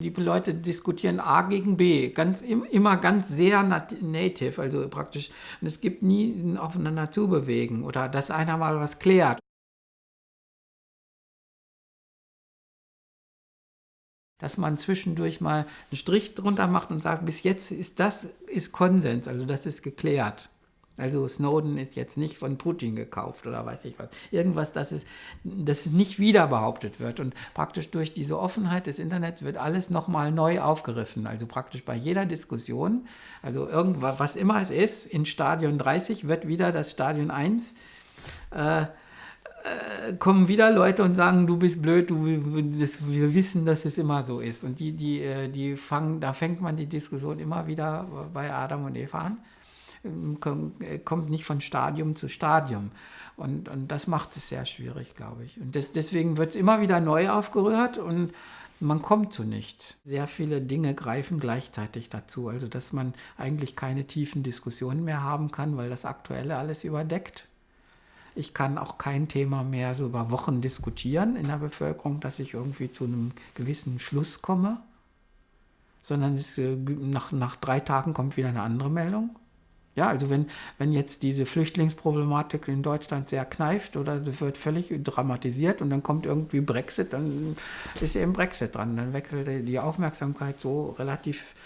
Die Leute diskutieren A gegen B, ganz, immer ganz sehr native, also praktisch. Und es gibt nie ein Aufeinander zubewegen oder dass einer mal was klärt. Dass man zwischendurch mal einen Strich drunter macht und sagt, bis jetzt ist das ist Konsens, also das ist geklärt. Also Snowden ist jetzt nicht von Putin gekauft oder weiß ich was. Irgendwas, das es, dass es nicht wieder behauptet wird. Und praktisch durch diese Offenheit des Internets wird alles nochmal neu aufgerissen. Also praktisch bei jeder Diskussion, also irgendwas, was immer es ist, in Stadion 30 wird wieder das Stadion 1 äh, äh, kommen wieder Leute und sagen, du bist blöd, du, das, wir wissen, dass es immer so ist. Und die, die, äh, die fangen, da fängt man die Diskussion immer wieder bei Adam und Eva an. Ähm, kommt nicht von Stadium zu Stadium. Und, und das macht es sehr schwierig, glaube ich. Und das, deswegen wird immer wieder neu aufgerührt und man kommt zu nichts. Sehr viele Dinge greifen gleichzeitig dazu, also dass man eigentlich keine tiefen Diskussionen mehr haben kann, weil das Aktuelle alles überdeckt. Ich kann auch kein Thema mehr so über Wochen diskutieren in der Bevölkerung, dass ich irgendwie zu einem gewissen Schluss komme, sondern es, äh, nach, nach drei Tagen kommt wieder eine andere Meldung. Ja, also wenn, wenn jetzt diese Flüchtlingsproblematik in Deutschland sehr kneift oder das wird völlig dramatisiert und dann kommt irgendwie Brexit, dann ist eben Brexit dran. Dann wechselt die Aufmerksamkeit so relativ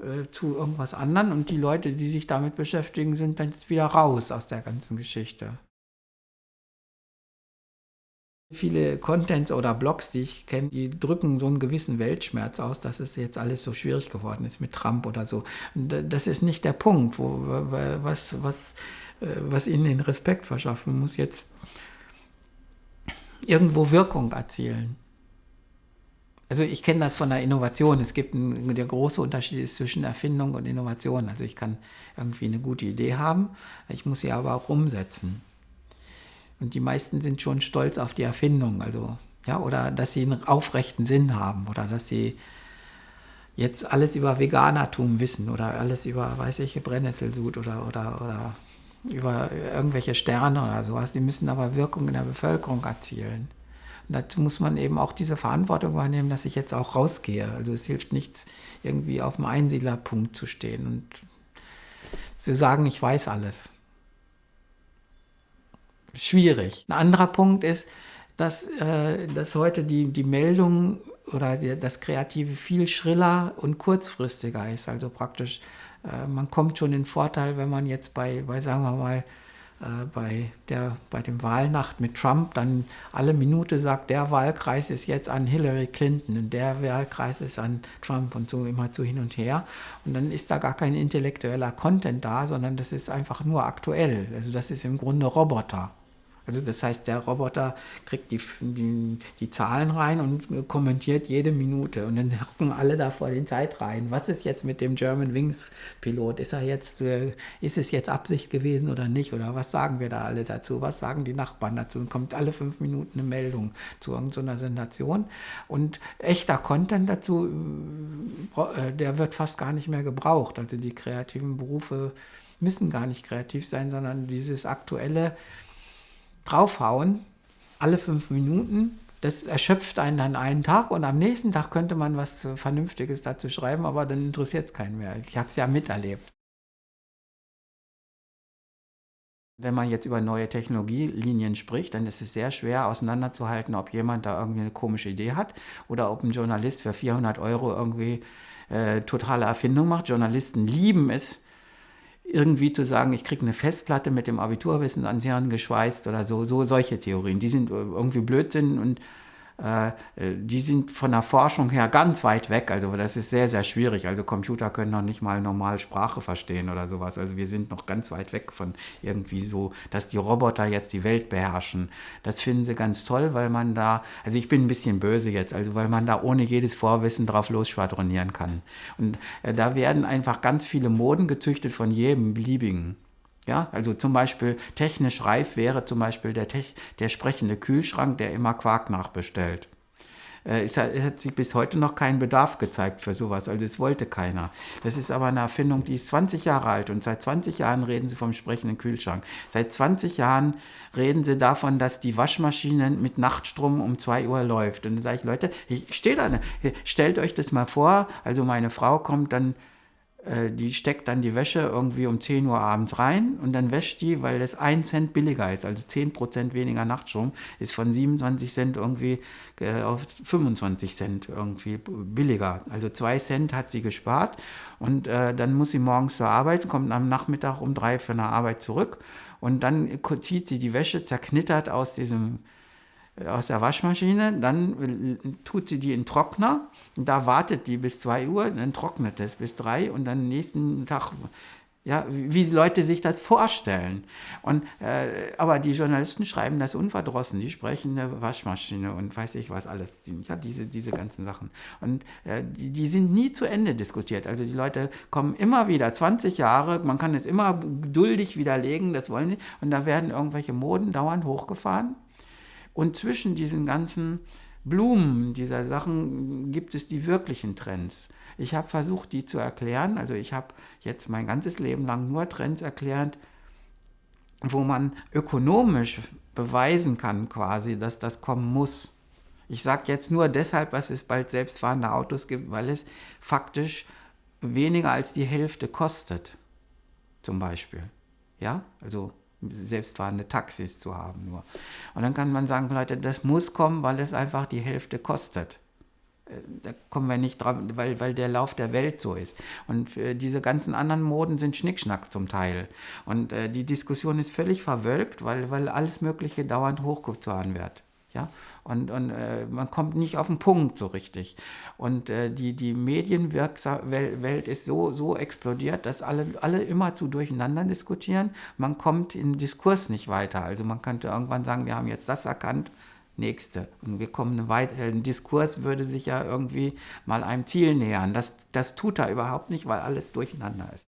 äh, zu irgendwas anderem und die Leute, die sich damit beschäftigen, sind dann jetzt wieder raus aus der ganzen Geschichte. Viele Contents oder Blogs, die ich kenne, die drücken so einen gewissen Weltschmerz aus, dass es jetzt alles so schwierig geworden ist mit Trump oder so. Das ist nicht der Punkt, wo, was, was, äh, was ihnen den Respekt verschaffen muss, jetzt irgendwo Wirkung erzielen. Also ich kenne das von der Innovation. Es gibt ein, der große Unterschied zwischen Erfindung und Innovation. Also ich kann irgendwie eine gute Idee haben, ich muss sie aber auch umsetzen. Und die meisten sind schon stolz auf die Erfindung, also, ja, oder dass sie einen aufrechten Sinn haben oder dass sie jetzt alles über Veganertum wissen oder alles über, weiß ich, Brennnesselsud oder, oder, oder über irgendwelche Sterne oder sowas. Die müssen aber Wirkung in der Bevölkerung erzielen. Und dazu muss man eben auch diese Verantwortung wahrnehmen, dass ich jetzt auch rausgehe. Also es hilft nichts, irgendwie auf dem Einsiedlerpunkt zu stehen und zu sagen, ich weiß alles schwierig. Ein anderer Punkt ist, dass, äh, dass heute die, die Meldung oder die, das Kreative viel schriller und kurzfristiger ist. Also praktisch, äh, man kommt schon in Vorteil, wenn man jetzt bei, bei sagen wir mal, äh, bei, der, bei dem Wahlnacht mit Trump dann alle Minute sagt, der Wahlkreis ist jetzt an Hillary Clinton und der Wahlkreis ist an Trump und so immer zu hin und her. Und dann ist da gar kein intellektueller Content da, sondern das ist einfach nur aktuell. Also das ist im Grunde Roboter. Also das heißt, der Roboter kriegt die, die, die, Zahlen rein und kommentiert jede Minute. Und dann hocken alle da vor den Zeitreihen. Was ist jetzt mit dem German Wings Pilot? Ist, er jetzt, äh, ist es jetzt Absicht gewesen oder nicht? Oder was sagen wir da alle dazu? Was sagen die Nachbarn dazu? Und kommt alle fünf Minuten eine Meldung zu irgendeiner Sensation. Und echter Content dazu, äh, der wird fast gar nicht mehr gebraucht. Also die kreativen Berufe müssen gar nicht kreativ sein, sondern dieses aktuelle draufhauen, alle fünf Minuten. Das erschöpft einen dann einen Tag und am nächsten Tag könnte man was Vernünftiges dazu schreiben, aber dann interessiert es keinen mehr. Ich habe es ja miterlebt. Wenn man jetzt über neue Technologielinien spricht, dann ist es sehr schwer auseinanderzuhalten, ob jemand da irgendwie eine komische Idee hat oder ob ein Journalist für 400 Euro irgendwie äh, totale Erfindung macht. Journalisten lieben es, irgendwie zu sagen, ich kriege eine Festplatte mit dem Abiturwissen ans Hirn geschweißt oder so, so solche Theorien. Die sind irgendwie Blödsinn und äh, die sind von der Forschung her ganz weit weg. Also das ist sehr, sehr schwierig. Also Computer können noch nicht mal normal Sprache verstehen oder sowas. Also wir sind noch ganz weit weg von irgendwie so, dass die Roboter jetzt die Welt beherrschen. Das finden sie ganz toll, weil man da, also ich bin ein bisschen böse jetzt, also weil man da ohne jedes Vorwissen drauf losschwadronieren kann. Und äh, da werden einfach ganz viele Moden gezüchtet von jedem beliebigen. Ja, also zum Beispiel technisch reif wäre zum Beispiel der, der sprechende Kühlschrank, der immer Quark nachbestellt. äh, es, hat, es hat sich bis heute noch kein Bedarf gezeigt für sowas. Also es wollte keiner. Das ist aber eine Erfindung, die ist 20 Jahre alt und seit 20 Jahren reden sie vom sprechenden Kühlschrank. Seit 20 Jahren reden sie davon, dass die Waschmaschine mit Nachtstrom um 2 Uhr läuft. Und dann sage ich, Leute, ich stehe da, stellt euch das mal vor, also meine Frau kommt dann äh, die steckt dann die Wäsche irgendwie um 10 Uhr abends rein und dann wäscht die, weil das 1 Cent billiger ist, also 10% weniger Nachtstrom, ist von 27 Cent irgendwie äh, auf 25 Cent irgendwie billiger. Also 2 Cent hat sie gespart und äh, dann muss sie morgens zur Arbeit, kommt am Nachmittag um 3 für eine Arbeit zurück und dann zieht sie die Wäsche zerknittert aus diesem aus der Waschmaschine, dann tut sie die in Trockner, da wartet die bis 2 Uhr, dann trocknet es bis 3 und dann nächsten Tag, ja, wie Leute sich das vorstellen. Und, äh, aber die Journalisten schreiben das unverdrossen, die sprechen eine Waschmaschine und weiß ich was alles, ja, diese, diese ganzen Sachen. Und äh, die, die sind nie zu Ende diskutiert. Also die Leute kommen immer wieder, 20 Jahre, man kann es immer geduldig widerlegen, das wollen sie, und da werden irgendwelche Moden dauernd hochgefahren und zwischen diesen ganzen Blumen dieser Sachen gibt es die wirklichen Trends. Ich habe versucht, die zu erklären. Also ich habe jetzt mein ganzes Leben lang nur Trends erklärt, wo man ökonomisch beweisen kann quasi, dass das kommen muss. Ich sage jetzt nur deshalb, dass es bald selbstfahrende Autos gibt, weil es faktisch weniger als die Hälfte kostet, zum Beispiel. Ja, also selbstfahrende Taxis zu haben nur. Und dann kann man sagen, Leute, das muss kommen, weil es einfach die Hälfte kostet. Äh, da kommen wir nicht drauf, weil, weil der Lauf der Welt so ist. Und diese ganzen anderen Moden sind Schnickschnack zum Teil. Und äh, die Diskussion ist völlig verwölkt, weil, weil alles Mögliche dauernd hochgefahren wird. Ja? Und, und äh, man kommt nicht auf den Punkt so richtig. Und äh, die, die Medienwelt ist so, so explodiert, dass alle, alle immer zu durcheinander diskutieren. Man kommt im Diskurs nicht weiter. Also man könnte irgendwann sagen, wir haben jetzt das erkannt, nächste. Und wir kommen weiter. Ein Diskurs würde sich ja irgendwie mal einem Ziel nähern. Das, das tut er überhaupt nicht, weil alles durcheinander ist.